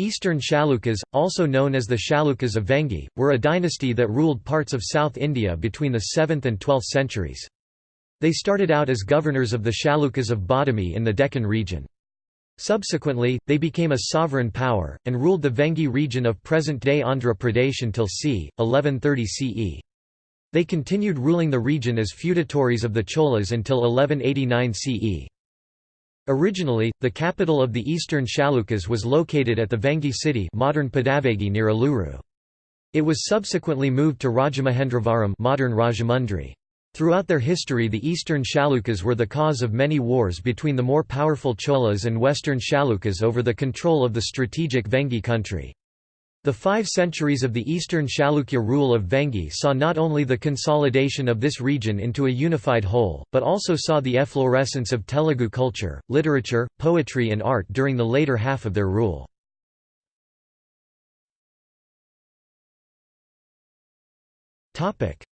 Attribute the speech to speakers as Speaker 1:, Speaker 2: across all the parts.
Speaker 1: Eastern Chalukyas, also known as the Chalukyas of Vengi, were a dynasty that ruled parts of South India between the 7th and 12th centuries. They started out as governors of the Chalukyas of Badami in the Deccan region. Subsequently, they became a sovereign power, and ruled the Vengi region of present-day Andhra Pradesh until c. 1130 CE. They continued ruling the region as feudatories of the Cholas until 1189 CE. Originally, the capital of the eastern Chalukyas was located at the Vengi city modern Pedavegi near Eluru. It was subsequently moved to Rajamahendravaram modern Rajahmundry. Throughout their history the eastern Chalukyas were the cause of many wars between the more powerful Cholas and western Chalukyas over the control of the strategic Vengi country. The five centuries of the Eastern Chalukya rule of Vengi saw not only the consolidation of this region into a unified whole, but also saw the efflorescence of Telugu culture, literature, poetry and art during the later half of their rule.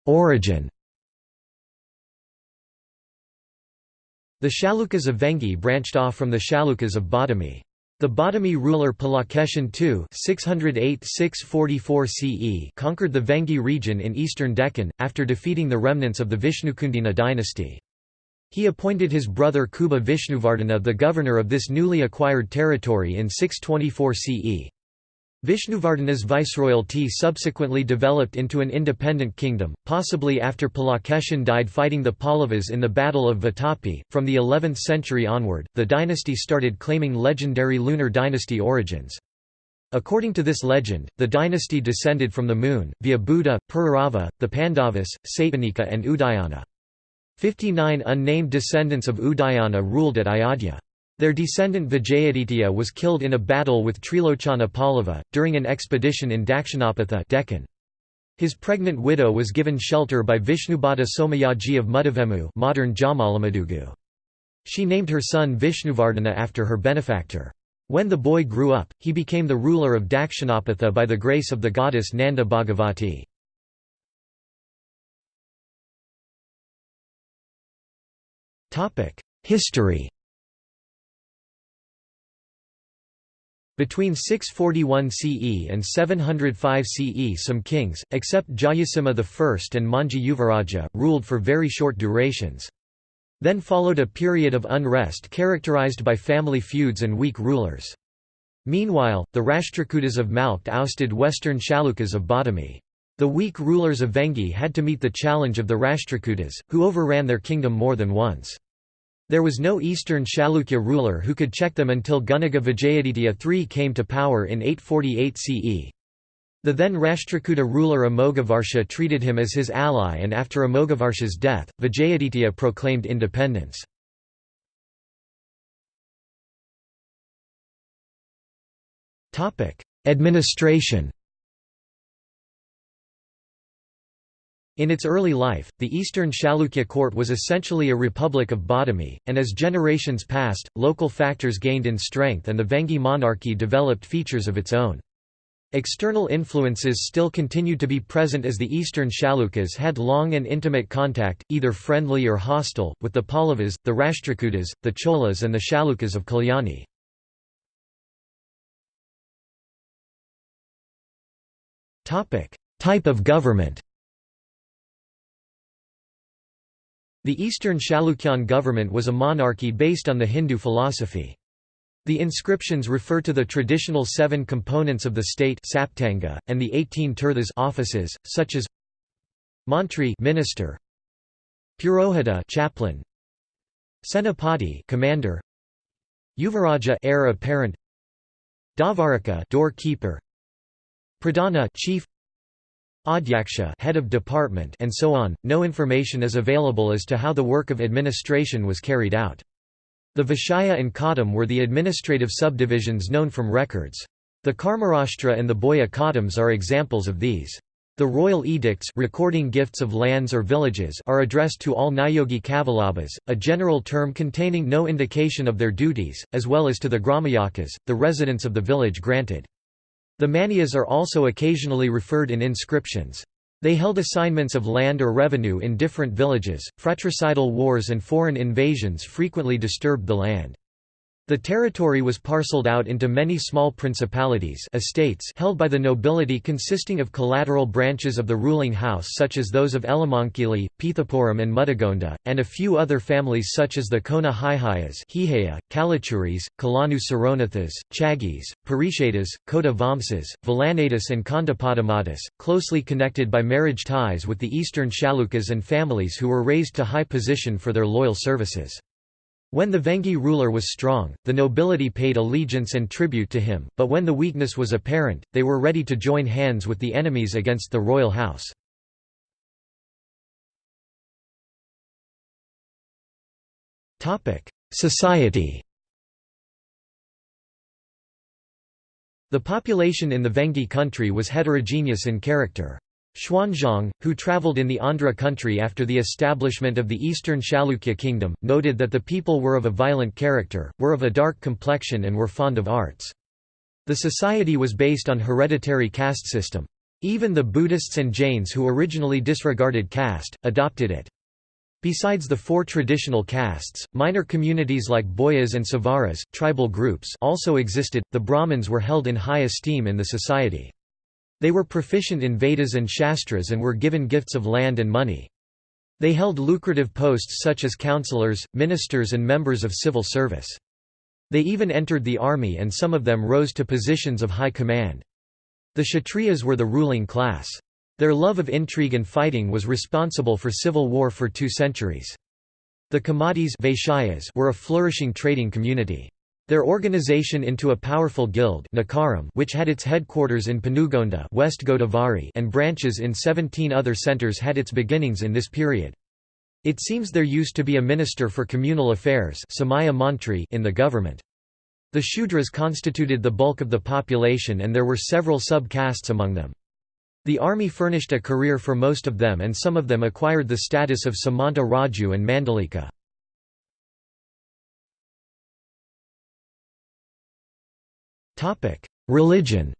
Speaker 1: Origin The Chalukyas of Vengi branched off from the Chalukyas of Badami. The Badami ruler Pulakeshin II (608–644 CE) conquered the Vengi region in eastern Deccan after defeating the remnants of the Vishnukundina dynasty. He appointed his brother Kuba Vishnuvardhana the governor of this newly acquired territory in 624 CE. Vishnuvardhana's viceroyalty subsequently developed into an independent kingdom, possibly after Pulakeshin died fighting the Pallavas in the Battle of Vatapi. From the 11th century onward, the dynasty started claiming legendary lunar dynasty origins. According to this legend, the dynasty descended from the moon, via Buddha, Pururava, the Pandavas, Satanika and Udayana. Fifty-nine unnamed descendants of Udayana ruled at Ayodhya. Their descendant Vijayaditya was killed in a battle with Trilochana Pallava, during an expedition in Dakshinapatha Deccan. His pregnant widow was given shelter by Vishnubhata Somayaji of Mudavemu modern Jammalamadugu. She named her son Vishnuvardhana after her benefactor. When the boy grew up, he became the ruler of Dakshinapatha by the grace of the goddess Nanda Bhagavati. History Between 641 CE and 705 CE some kings, except Jayasimha I and Manji Yuvaraja, ruled for very short durations. Then followed a period of unrest characterized by family feuds and weak rulers. Meanwhile, the Rashtrakutas of Malkhed ousted western Chalukyas of Badami. The weak rulers of Vengi had to meet the challenge of the Rashtrakutas, who overran their kingdom more than once. There was no eastern Chalukya ruler who could check them until Gunaga Vijayaditya III came to power in 848 CE. The then Rashtrakuta ruler Amoghavarsha treated him as his ally and after Amoghavarsha's death, Vijayaditya proclaimed independence. Administration In its early life, the Eastern Chalukya court was essentially a republic of Badami, and as generations passed, local factors gained in strength and the Vengi monarchy developed features of its own. External influences still continued to be present as the Eastern Chalukyas had long and intimate contact, either friendly or hostile, with the Pallavas, the Rashtrakutas, the Cholas and the Chalukyas of Kalyani. Type of government The Eastern Chalukyan government was a monarchy based on the Hindu philosophy. The inscriptions refer to the traditional seven components of the state saptanga, and the 18 tirthas offices, such as Mantri minister, Purohita chaplain, Senapati commander, Yuvaraja heir apparent, Davaraka doorkeeper, Pradhana chief Adhyaksha head of department and so on. No information is available as to how the work of administration was carried out. The Vishaya and Kadam were the administrative subdivisions known from records. The Karmarashtra and the Boya Kadams are examples of these. The royal edicts recording gifts of lands or villages are addressed to all Niyogi Kavalabhas, a general term containing no indication of their duties, as well as to the Gramayakas, the residents of the village granted. The manias are also occasionally referred in inscriptions. They held assignments of land or revenue in different villages. Fratricidal wars and foreign invasions frequently disturbed the land. The territory was parcelled out into many small principalities estates held by the nobility consisting of collateral branches of the ruling house such as those of Elemonkili, Pithapuram and Mudigonda, and a few other families such as the Kona Haihayas Hiheya, Kalachuris, Kalanu Saronathas, Chagis, Parishatas, Kota Vamsas, Vilanatas and Kondapatamatas, closely connected by marriage ties with the eastern Chalukyas and families who were raised to high position for their loyal services. When the Vengi ruler was strong, the nobility paid allegiance and tribute to him, but when the weakness was apparent, they were ready to join hands with the enemies against the royal house. Society The population in the Vengi country was heterogeneous in character. Xuanzang, who travelled in the Andhra country after the establishment of the Eastern Chalukya kingdom, noted that the people were of a violent character, were of a dark complexion and were fond of arts. The society was based on hereditary caste system. Even the Buddhists and Jains who originally disregarded caste, adopted it. Besides the four traditional castes, minor communities like Boyas and Savaras tribal groups also existed. The Brahmins were held in high esteem in the society. They were proficient in Vedas and Shastras and were given gifts of land and money. They held lucrative posts such as councillors, ministers and members of civil service. They even entered the army and some of them rose to positions of high command. The Kshatriyas were the ruling class. Their love of intrigue and fighting was responsible for civil war for two centuries. The Komatis were a flourishing trading community. Their organization into a powerful guild which had its headquarters in Penugonda West Godavari and branches in 17 other centers had its beginnings in this period. It seems there used to be a minister for communal affairs in the government. The Shudras constituted the bulk of the population and there were several sub-castes among them. The army furnished a career for most of them and some of them acquired the status of Samanta Raju and Mandalika. Religion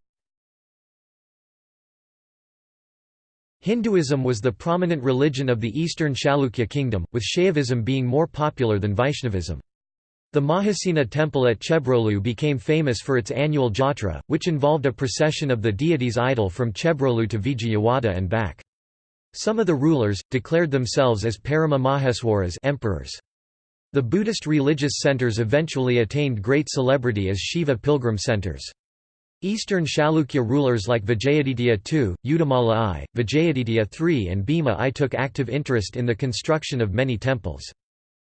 Speaker 1: Hinduism was the prominent religion of the eastern Chalukya kingdom, with Shaivism being more popular than Vaishnavism. The Mahasena temple at Chebrolu became famous for its annual jatra, which involved a procession of the deity's idol from Chebrolu to Vijayawada and back. Some of the rulers, declared themselves as Parama Maheswaras emperors. The Buddhist religious centers eventually attained great celebrity as Shiva pilgrim centers. Eastern Chalukya rulers like Vijayaditya II, Yuddhamalla I, Vijayaditya III and Bhima I took active interest in the construction of many temples.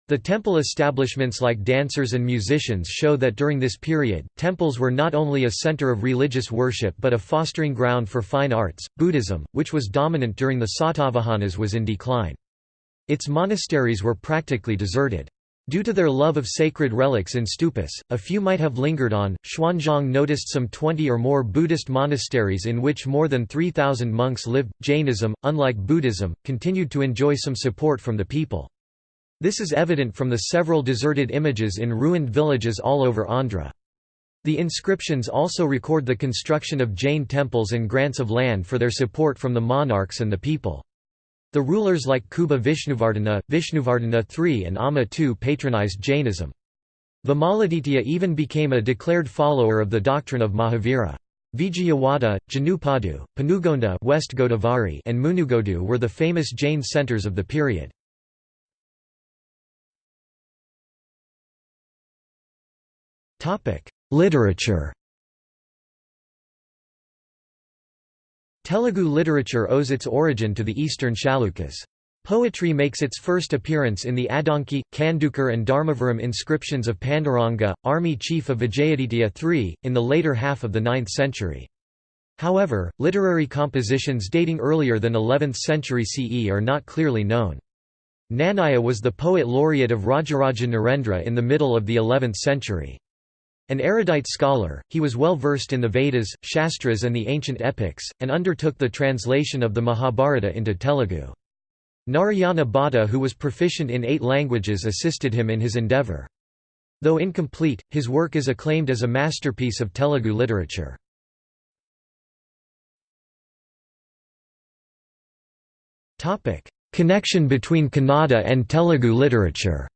Speaker 1: The temple establishments like dancers and musicians show that during this period, temples were not only a center of religious worship but a fostering ground for fine arts. Buddhism, which was dominant during the Satavahanas, was in decline. Its monasteries were practically deserted. Due to their love of sacred relics in stupas, a few might have lingered on. Xuanzang noticed some 20 or more Buddhist monasteries in which more than 3,000 monks lived. Jainism, unlike Buddhism, continued to enjoy some support from the people. This is evident from the several deserted images in ruined villages all over Andhra. The inscriptions also record the construction of Jain temples and grants of land for their support from the monarchs and the people. The rulers like Kuba Vishnuvardhana, Vishnuvardhana III and Amma II patronized Jainism. Vimaladitya even became a declared follower of the doctrine of Mahavira. Vijayawada, Janupadu, Penugonda West Godavari and Munugodu were the famous Jain centers of the period. Literature Telugu literature owes its origin to the eastern Chalukyas. Poetry makes its first appearance in the Adanki, Kandukur and Dharmavaram inscriptions of Panduranga, army chief of Vijayaditya III, in the later half of the 9th century. However, literary compositions dating earlier than 11th century CE are not clearly known. Nannaya was the poet laureate of Rajaraja Narendra in the middle of the 11th century. An erudite scholar, he was well versed in the Vedas, Shastras and the ancient epics, and undertook the translation of the Mahabharata into Telugu. Narayana Bhatta who was proficient in eight languages assisted him in his endeavour. Though incomplete, his work is acclaimed as a masterpiece of Telugu literature. Connection between Kannada and Telugu literature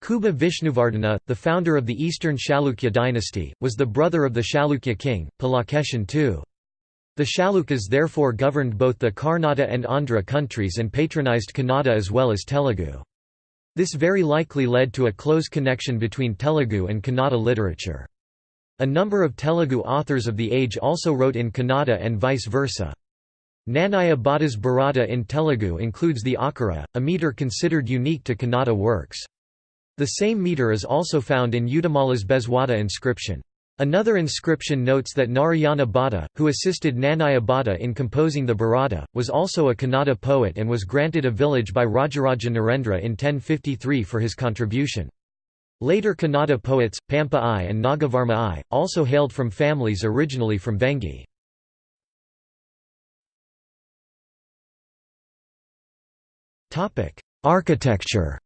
Speaker 1: Kuba Vishnuvardhana, the founder of the eastern Chalukya dynasty, was the brother of the Chalukya king, Pulakeshin II. The Chalukyas therefore governed both the Karnata and Andhra countries and patronized Kannada as well as Telugu. This very likely led to a close connection between Telugu and Kannada literature. A number of Telugu authors of the age also wrote in Kannada and vice versa. Nannaya Bhatta's Bharata in Telugu includes the Akkara, a metre considered unique to Kannada works. The same metre is also found in Yuddhamalla's Bezwada inscription. Another inscription notes that Narayana Bhatta, who assisted Nannaya Bhatta in composing the Bharata, was also a Kannada poet and was granted a village by Rajaraja Narendra in 1053 for his contribution. Later Kannada poets, Pampa I and Nagavarma I, also hailed from families originally from Vengi. Architecture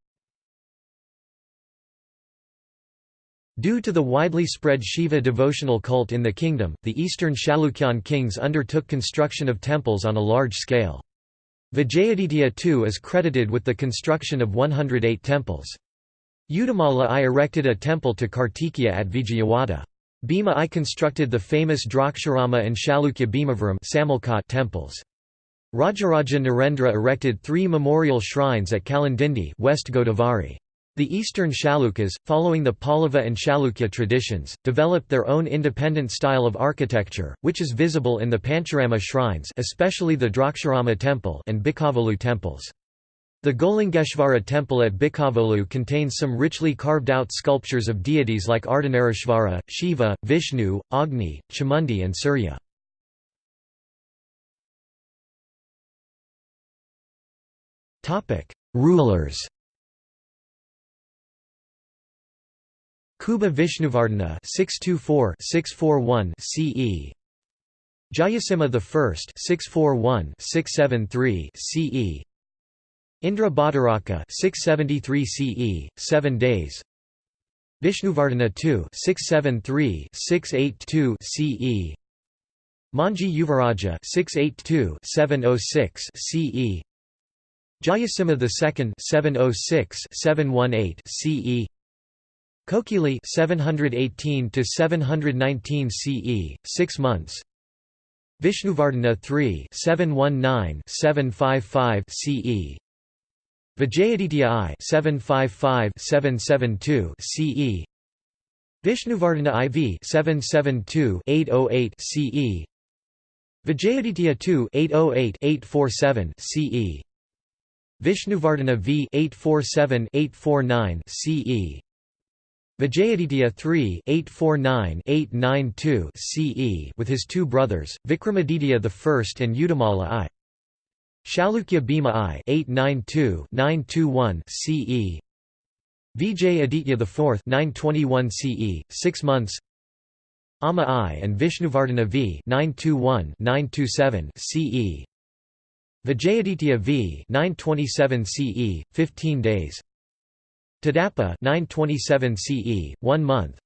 Speaker 1: Due to the widely spread Shiva devotional cult in the kingdom, the eastern Chalukyan kings undertook construction of temples on a large scale. Vijayaditya II is credited with the construction of 108 temples. Yuddhamalla I erected a temple to Kartikeya at Vijayawada. Bhima I constructed the famous Draksharama and Chalukya Bhimavaram temples. Rajaraja Narendra erected three memorial shrines at Kalindindi West Godavari. The eastern Chalukyas, following the Pallava and Chalukya traditions, developed their own independent style of architecture, which is visible in the Pancharama shrines especially the Draksharama temple and Bikavalu temples. The Golingeshvara temple at Bikavalu contains some richly carved-out sculptures of deities like Ardhanarishvara, Shiva, Vishnu, Agni, Chamundi and Surya. Rulers Kuba Vishnuvardhana 624-641 CE Jayasimha I 641-673 CE Indra Bhattaraka 673 CE 7 days. Vishnuvardhana II 673-682 CE Manji Yuvaraja 682-706 CE Jayasimha II 706-718 CE Kokili 718 to 719 CE 6 months. Vishnuvardhana III 719-755 CE Vijayaditya I 755-772 CE Vishnuvardhana IV 772-808 CE Vijayaditya II 808-847 CE Vishnuvardhana V 847-849 CE Vijayaditya III 849-892 CE with his two brothers, Vikramaditya I and Yuddhamalla I. Chalukya Bhima I 892-921 CE. Vijay Aditya IV 921 CE, 6 months Amma I and Vishnuvardhana V 921-927 CE. Vijayaditya V 927 CE, 15 days Tadapa 927 CE, 1 month.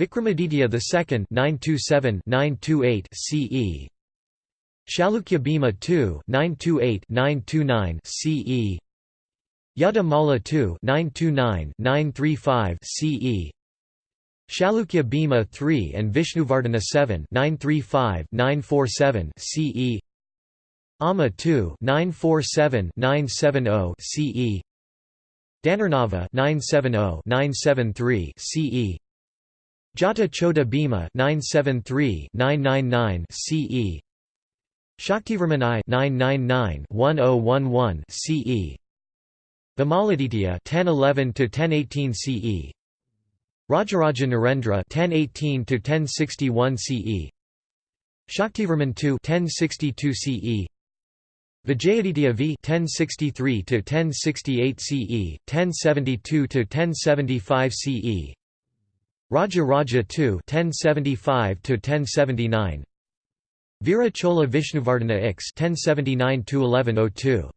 Speaker 1: Vikramaditya II 927 928 CE. Chalukya Bhima II 928 929 CE. Yada Malla II 929 935 CE. Chalukya Bhima III and Vishnuvardhana VII 935 947 CE. Amma II 947 970 CE. Dhanarnava 970-973 CE Jata Chota Bhima 973-999 CE Shaktivarman I 999-1011 CE Vimaladitya 1011 to 1018 CE Rajaraja Narendra 1018 to 1061 CE Shaktivarman II 1062 CE Vijayaditya v 1063 to 1068 CE, 1072 to 1075 CE. Raja Raja II 1075 to 1079. Veera Chola Vishnuvardhana Ix 1079 to 1102.